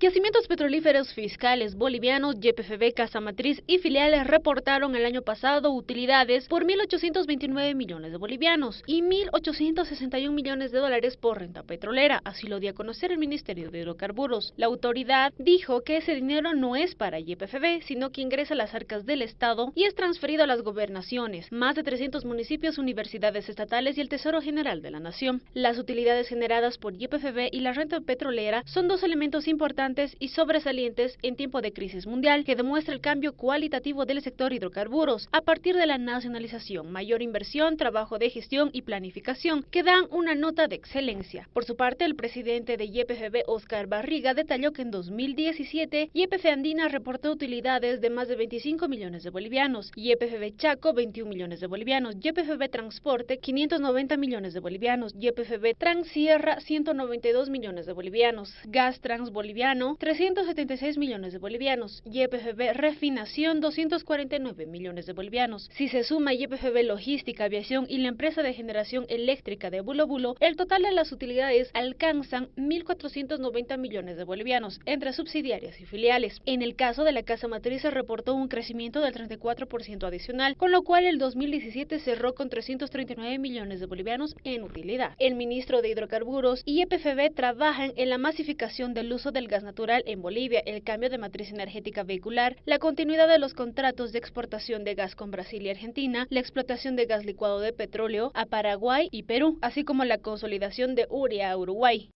Yacimientos petrolíferos fiscales bolivianos, YPFB, Casa Matriz y filiales reportaron el año pasado utilidades por 1.829 millones de bolivianos y 1.861 millones de dólares por renta petrolera, así lo dio a conocer el Ministerio de Hidrocarburos. La autoridad dijo que ese dinero no es para YPFB, sino que ingresa a las arcas del Estado y es transferido a las gobernaciones, más de 300 municipios, universidades estatales y el Tesoro General de la Nación. Las utilidades generadas por YPFB y la renta petrolera son dos elementos importantes y sobresalientes en tiempo de crisis mundial que demuestra el cambio cualitativo del sector hidrocarburos a partir de la nacionalización, mayor inversión, trabajo de gestión y planificación que dan una nota de excelencia. Por su parte, el presidente de YPFB, Oscar Barriga, detalló que en 2017 YPF Andina reportó utilidades de más de 25 millones de bolivianos, YPFB Chaco 21 millones de bolivianos, YPFB Transporte 590 millones de bolivianos, YPFB Transierra 192 millones de bolivianos, Gas Trans Boliviano 376 millones de bolivianos, YPFB Refinación 249 millones de bolivianos. Si se suma YPFB Logística, Aviación y la empresa de generación eléctrica de Bulo Bulo, el total de las utilidades alcanzan 1.490 millones de bolivianos entre subsidiarias y filiales. En el caso de la Casa Matriz se reportó un crecimiento del 34% adicional, con lo cual el 2017 cerró con 339 millones de bolivianos en utilidad. El ministro de Hidrocarburos y YPFB trabajan en la masificación del uso del gas natural en Bolivia, el cambio de matriz energética vehicular, la continuidad de los contratos de exportación de gas con Brasil y Argentina, la explotación de gas licuado de petróleo a Paraguay y Perú, así como la consolidación de Uria a Uruguay.